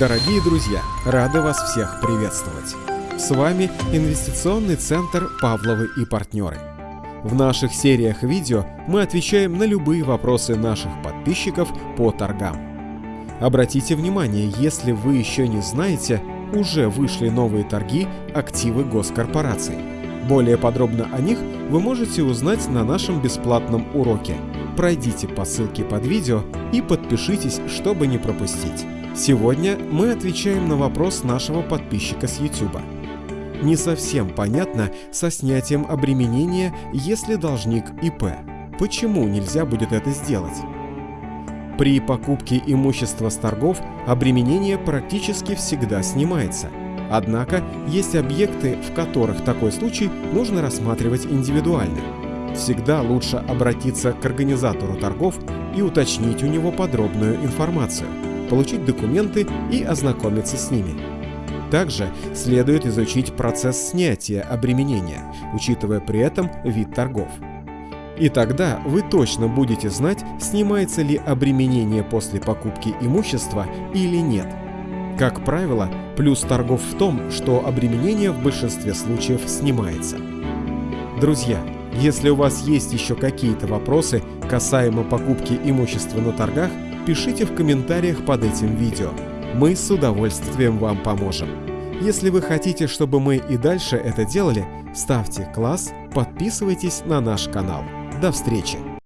Дорогие друзья, рады вас всех приветствовать. С вами инвестиционный центр «Павловы и партнеры». В наших сериях видео мы отвечаем на любые вопросы наших подписчиков по торгам. Обратите внимание, если вы еще не знаете, уже вышли новые торги активы госкорпораций. Более подробно о них вы можете узнать на нашем бесплатном уроке. Пройдите по ссылке под видео и подпишитесь, чтобы не пропустить. Сегодня мы отвечаем на вопрос нашего подписчика с YouTube. Не совсем понятно со снятием обременения, если должник ИП. Почему нельзя будет это сделать? При покупке имущества с торгов обременение практически всегда снимается. Однако есть объекты, в которых такой случай нужно рассматривать индивидуально. Всегда лучше обратиться к организатору торгов и уточнить у него подробную информацию, получить документы и ознакомиться с ними. Также следует изучить процесс снятия обременения, учитывая при этом вид торгов. И тогда вы точно будете знать, снимается ли обременение после покупки имущества или нет. Как правило, плюс торгов в том, что обременение в большинстве случаев снимается. Друзья, если у вас есть еще какие-то вопросы касаемо покупки имущества на торгах, пишите в комментариях под этим видео. Мы с удовольствием вам поможем. Если вы хотите, чтобы мы и дальше это делали, ставьте класс, подписывайтесь на наш канал. До встречи!